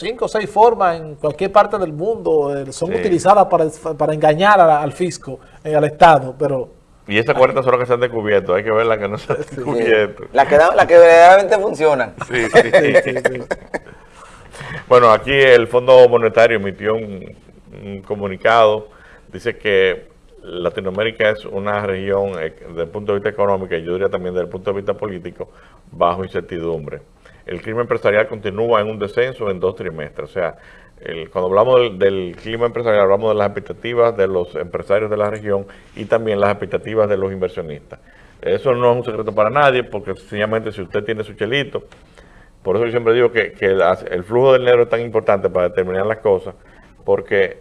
cinco o seis formas en cualquier parte del mundo, eh, son utilizadas para, para engañar al fisco, eh, al Estado, pero... Y esas 40 son las que se han descubierto, hay que ver las que no se han descubierto. Las que, la que verdaderamente funcionan. Sí, sí. bueno, aquí el Fondo Monetario emitió un, comunicado, dice que Latinoamérica es una región, eh, desde el punto de vista económico y yo diría también desde el punto de vista político, bajo incertidumbre el clima empresarial continúa en un descenso en dos trimestres. O sea, cuando hablamos del, clima empresarial, hablamos de las expectativas de los empresarios de la región y también las expectativas de los inversionistas. Eso no es un secreto para nadie, porque sencillamente si usted tiene su chelito, por eso yo siempre digo que, el flujo del dinero es tan importante para determinar las cosas, porque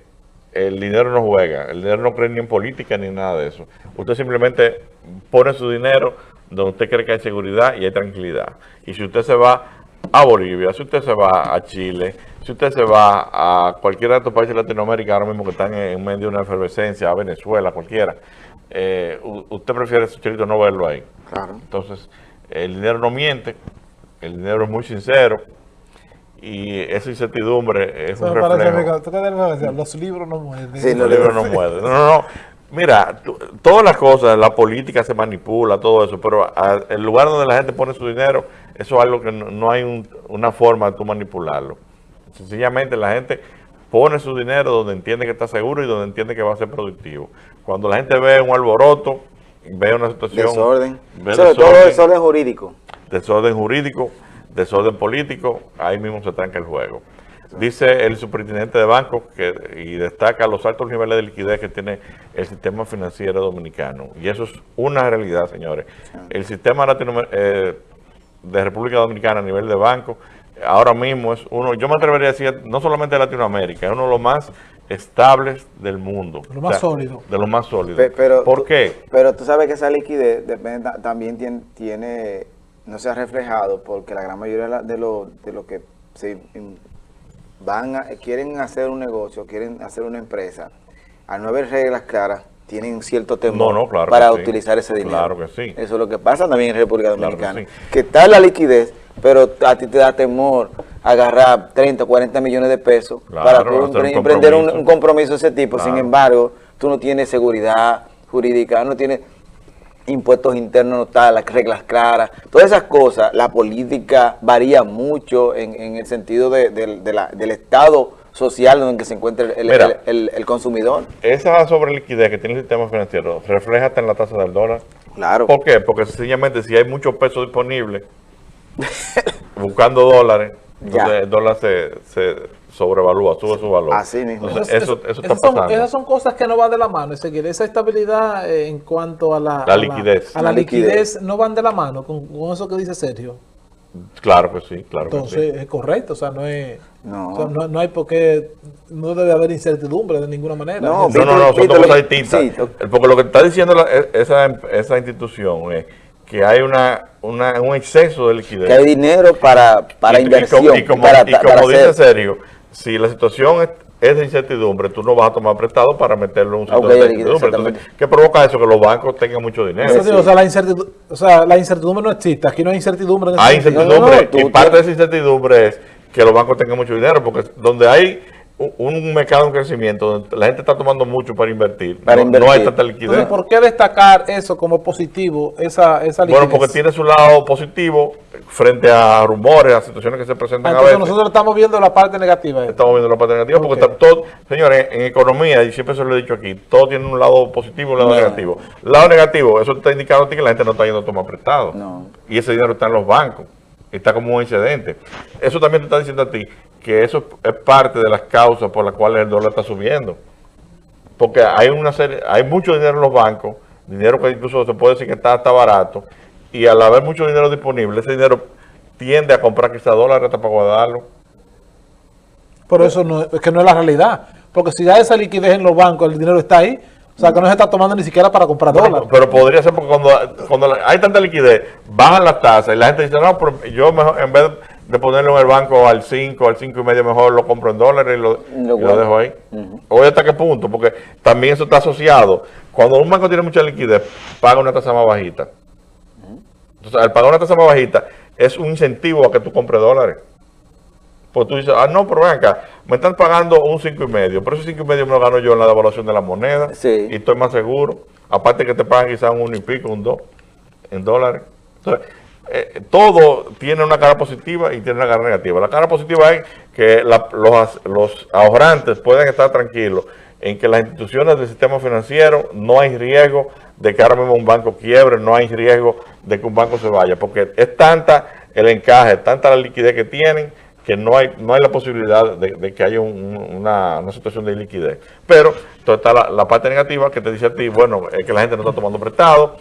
el dinero no juega, el dinero no cree ni en política ni en nada de eso. Usted simplemente pone su dinero donde usted cree que hay seguridad y hay tranquilidad. Y si usted se va a Bolivia, si usted se va a Chile, si usted se va a cualquiera de estos países de Latinoamérica ahora mismo que están en medio de una efervescencia, a Venezuela, cualquiera, eh, usted prefiere su chelito no verlo ahí. Claro. Entonces, el dinero no miente, el dinero es muy sincero, y esa incertidumbre es un reflejo. los libros no mueren. Sí, los libros no mueren. No, no, no. Mira, todas las cosas, la política se manipula, todo eso, pero el lugar donde la gente pone su dinero, eso es algo que no, hay una forma de tú manipularlo. Sencillamente la gente pone su dinero donde entiende que está seguro y donde entiende que va a ser productivo. Cuando la gente ve un alboroto, ve una situación... Desorden. Sobre todo desorden jurídico. Desorden jurídico, desorden político, ahí mismo se tranca el juego. Dice el superintendente de bancos que, y destaca los altos niveles de liquidez que tiene el sistema financiero dominicano. Y eso es una realidad, señores. El sistema eh, de República Dominicana a nivel de banco, ahora mismo es uno, yo me atrevería a decir, no solamente de Latinoamérica, es uno de los más estables del mundo. De lo más sólido. De lo más sólido. Pero, ¿Por qué? Pero tú sabes que esa liquidez también tiene, tiene, no se ha reflejado porque la gran mayoría de lo, de lo que se van a, quieren hacer un negocio, quieren hacer una empresa, al no haber reglas claras, tienen cierto temor para utilizar ese dinero. Claro que sí. Eso es lo que pasa también en República Dominicana. que, está la liquidez, pero a ti te da temor agarrar 30 o 40 millones de pesos para emprender un, compromiso de ese tipo. Sin embargo, tú no tienes seguridad jurídica, no tienes impuestos internos no están, las reglas claras, todas esas cosas, la política varía mucho en, el sentido del estado social en el que se encuentra el, consumidor. Esa sobre liquidez que tiene el sistema financiero refleja hasta en la tasa del dólar. Claro. ¿Por qué? Porque sencillamente si hay mucho peso disponible buscando dólares, el dólar se, se sobrevalúa, sube su valor. Así mismo. eso, eso, está esas, son, esas son cosas que no van de la mano. Es decir, esa estabilidad eh, en cuanto a la, la liquidez. A la, liquidez. no van de la mano con, eso que dice Sergio. Claro que sí, claro Entonces, es correcto, o sea, no es... No. no, hay por qué, no debe haber incertidumbre de ninguna manera. No, no, no, son dos cosas distintas. Porque lo que está diciendo e, esa, esa institución es que hay una, una, un exceso de liquidez. Que hay dinero para, para inversión. Y como, y como dice Sergio, si la situación es, de incertidumbre, tú no vas a tomar prestado para meterlo en un sector de incertidumbre. ¿qué provoca eso? Que los bancos tengan mucho dinero. o, sea, la incertidumbre, o sea, la incertidumbre no existe. Aquí no hay incertidumbre. hay incertidumbre. y parte de esa incertidumbre es que los bancos tengan mucho dinero, porque donde hay un mercado en crecimiento, la gente está tomando mucho para invertir, para no, hay tanta liquidez. ¿por qué destacar eso como positivo, esa, esa liquidez? Bueno, porque tiene su lado positivo frente a rumores, a situaciones que se presentan a veces. nosotros estamos viendo la parte negativa. Estamos viendo la parte negativa porque todo, señores, en economía, y siempre se lo he dicho aquí, todo tiene un lado positivo y un lado negativo. Lado negativo, eso te está indicando a ti que la gente no está yendo a tomar prestado. Y ese dinero está en los bancos está como un excedente. Eso también te está diciendo a ti que eso es parte de las causas por las cuales el dólar está subiendo. Porque hay una serie, hay mucho dinero en los bancos, dinero que incluso se puede decir que está, hasta barato, y al haber mucho dinero disponible, ese dinero tiende a comprar quizá dólares hasta para guardarlo. Pero eso no, es que no es la realidad. Porque si hay esa liquidez en los bancos, el dinero está ahí, o sea, que no se está tomando ni siquiera para comprar dólares. Pero podría ser porque cuando, cuando hay tanta liquidez, bajan las tasas y la gente dice, no, pero yo mejor, en vez de ponerlo en el banco al 5, al 5 y medio, mejor lo compro en dólares y lo, dejo ahí. Oye, ¿hasta qué punto? Porque también eso está asociado. Cuando un banco tiene mucha liquidez, paga una tasa más bajita. Entonces, al pagar una tasa más bajita, es un incentivo a que tú compres dólares. Pues tú dices, ah, no, pero ven acá, me están pagando un 5,5, pero ese 5,5 me lo gano yo en la devaluación de la moneda y estoy más seguro. Aparte que te pagan quizás un 1 y pico, un 2 en dólares. Entonces, eh, todo tiene una cara positiva y tiene una cara negativa. La cara positiva es que los, los ahorrantes pueden estar tranquilos en que las instituciones del sistema financiero no hay riesgo de que ahora mismo un banco quiebre, no hay riesgo de que un banco se vaya, porque es tanta el encaje, tanta la liquidez que tienen, que no hay no hay la posibilidad de, que haya una, situación de liquidez. Pero está la, parte negativa que te dice a ti, bueno, es que la gente no está tomando prestado,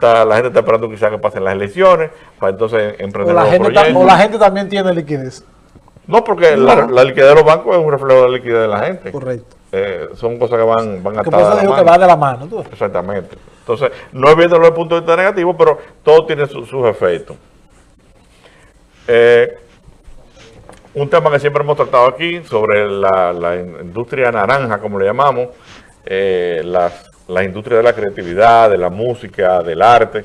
la gente está esperando quizás que pasen las elecciones, para entonces emprender o la, gente o la gente también tiene liquidez. No, porque La, liquidez de los bancos es un reflejo de la liquidez de la gente. Correcto. Eh, son cosas que van, van atadas de la mano. que va de la mano. Exactamente. Entonces, no es viendo desde el punto de vista negativo, pero todo tiene sus efectos. Eh, un tema que siempre hemos tratado aquí sobre la, industria naranja, como le llamamos, eh, la industria de la creatividad, de la música, del arte.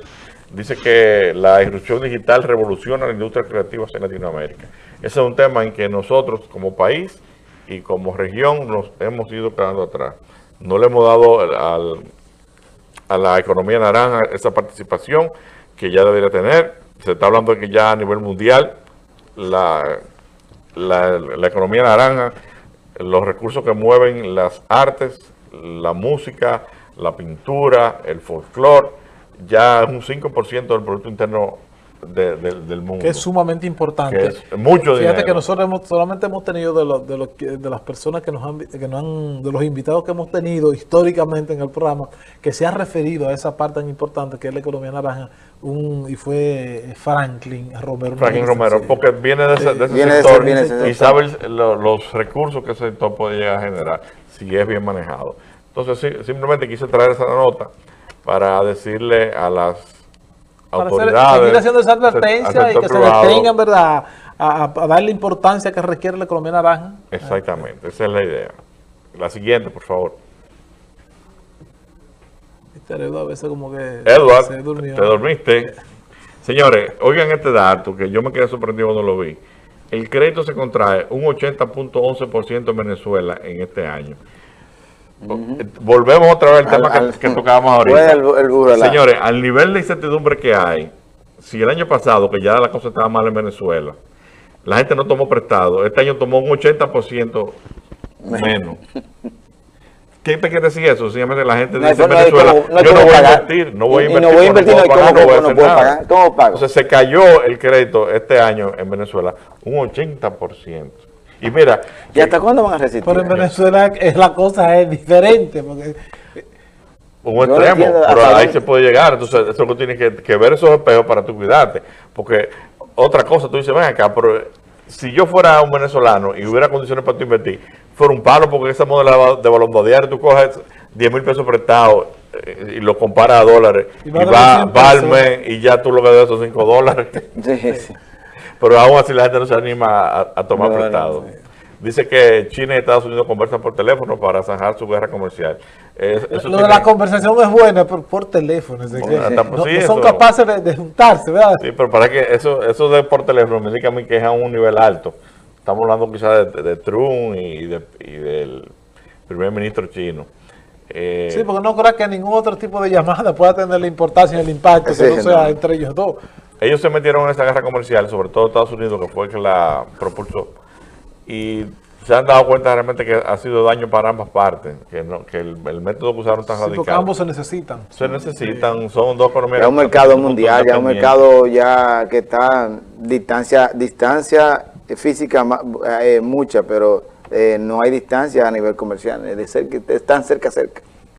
Dice que la irrupción digital revoluciona la industria creativa en Latinoamérica. Ese es un tema en que nosotros como país y como región nos hemos ido quedando atrás. No le hemos dado a la economía naranja esa participación que ya debería tener. Se está hablando de que ya a nivel mundial la, la, economía naranja, los recursos que mueven las artes, la música, la pintura, el folclore, ya es un 5% del Producto Interno del mundo. Que es sumamente importante. es mucho Fíjate que nosotros solamente hemos tenido de, los, de, los, de las personas que nos, han, que nos han, de los invitados que hemos tenido históricamente en el programa, que se ha referido a esa parte tan importante que es la economía naranja, un, y fue Franklin Romero. Franklin Romero, porque viene de ese, de ese sector y sabe los recursos que ese sector puede llegar a generar, si es bien manejado. Entonces, simplemente quise traer esa nota para decirle a las autoridades. seguir haciendo esa advertencia y que se detengan, ¿verdad? A, a, darle importancia que requiere la economía naranja. Exactamente, esa es la idea. La siguiente, por favor. Edward a veces como que Edward, se durmió. te dormiste. Señores, oigan este dato que yo me quedé sorprendido cuando lo vi. El crédito se contrae un 80.11% en Venezuela en este año. Volvemos otra vez al, tema que, tocábamos ahorita. Señores, al nivel de incertidumbre que hay, si el año pasado, que ya la cosa estaba mal en Venezuela, la gente no tomó prestado, este año tomó un 80% menos. ¿Qué te quiere decir eso? Simplemente la gente dice en Venezuela, yo no voy a invertir, no voy a invertir, no voy a invertir, no, voy a pagar, ¿Cómo pago? Entonces se cayó el crédito este año en Venezuela un 80%. Y mira... ¿Y hasta cuándo van a resistir? Pero en Venezuela es la cosa es diferente, porque... Un extremo, pero ahí se puede llegar. Entonces, eso que tienes que, ver esos espejos para tú cuidarte. Porque otra cosa, tú dices, ven acá, pero si yo fuera un venezolano y hubiera condiciones para tú invertir, fuera un palo porque esa modelo de balón diario, tú coges 10 mil pesos prestados eh, y lo comparas a dólares y, va, va al mes y ya tú lo que debes son 5 dólares. Sí, sí. Pero aún así la gente no se anima a, tomar prestado. Dice que China y Estados Unidos conversan por teléfono para zanjar su guerra comercial. Lo de la conversación es buena, pero por teléfono. no, son capaces de, juntarse, ¿verdad? Sí, pero para que eso, eso de por teléfono me dice que a mí que es a un nivel alto. Estamos hablando quizás de, Trump y, del primer ministro chino. Eh, sí, porque no creo que ningún otro tipo de llamada pueda tener la importancia y el impacto que no sea entre ellos dos. Ellos se metieron en esa guerra comercial, sobre todo Estados Unidos, que fue el que la propulsó. Y se han dado cuenta realmente que ha sido daño para ambas partes, que, el, método que usaron tan sí, radical. ambos se necesitan. Se necesitan, son dos economías. Es un mercado mundial, ya un mercado ya que está distancia, distancia física eh, mucha, pero eh, no hay distancia a nivel comercial, es de cerca, están cerca, cerca.